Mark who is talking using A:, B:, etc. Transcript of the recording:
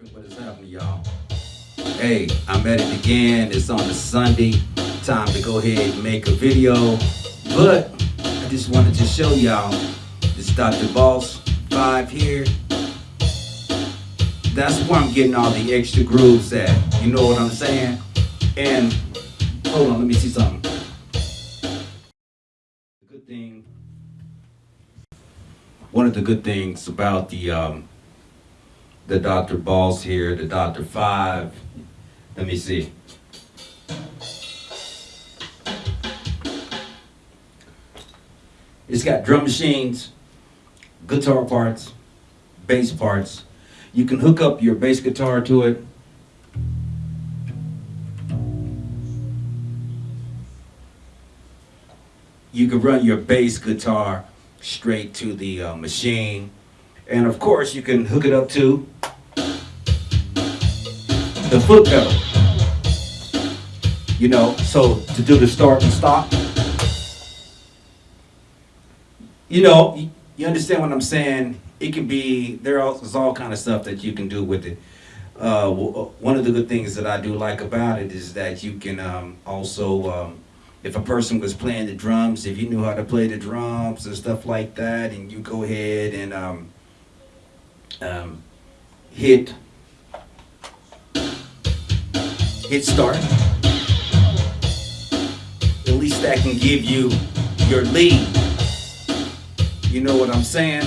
A: What is happening, y'all? Hey, I'm at it again. It's on a Sunday. Time to go ahead and make a video. But I just wanted to show y'all this Dr. Boss 5 here. That's where I'm getting all the extra grooves at. You know what I'm saying? And hold on, let me see something. The good thing, one of the good things about the um, the Dr. Boss here, the Dr. Five. Let me see. It's got drum machines, guitar parts, bass parts. You can hook up your bass guitar to it. You can run your bass guitar straight to the uh, machine. And of course, you can hook it up to the foot pedal. You know, so to do the start and stop. You know, you- understand what I'm saying? It can be, there's all kind of stuff that you can do with it. Uh, uh, one of the good things that I do like about it is that you can um, also, um, if a person was playing the drums, if you knew how to play the drums and stuff like that, and you go ahead and um, um, hit hit start. At least that can give you your lead. You know what I'm saying?